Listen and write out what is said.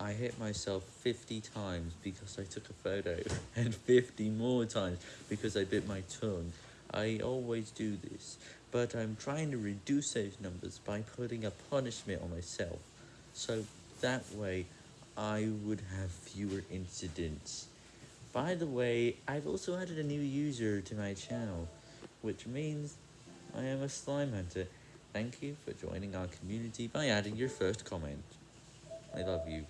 I hit myself 50 times because I took a photo, and 50 more times because I bit my tongue. I always do this, but I'm trying to reduce those numbers by putting a punishment on myself, so that way I would have fewer incidents. By the way, I've also added a new user to my channel, which means I am a slime hunter. Thank you for joining our community by adding your first comment. I love you.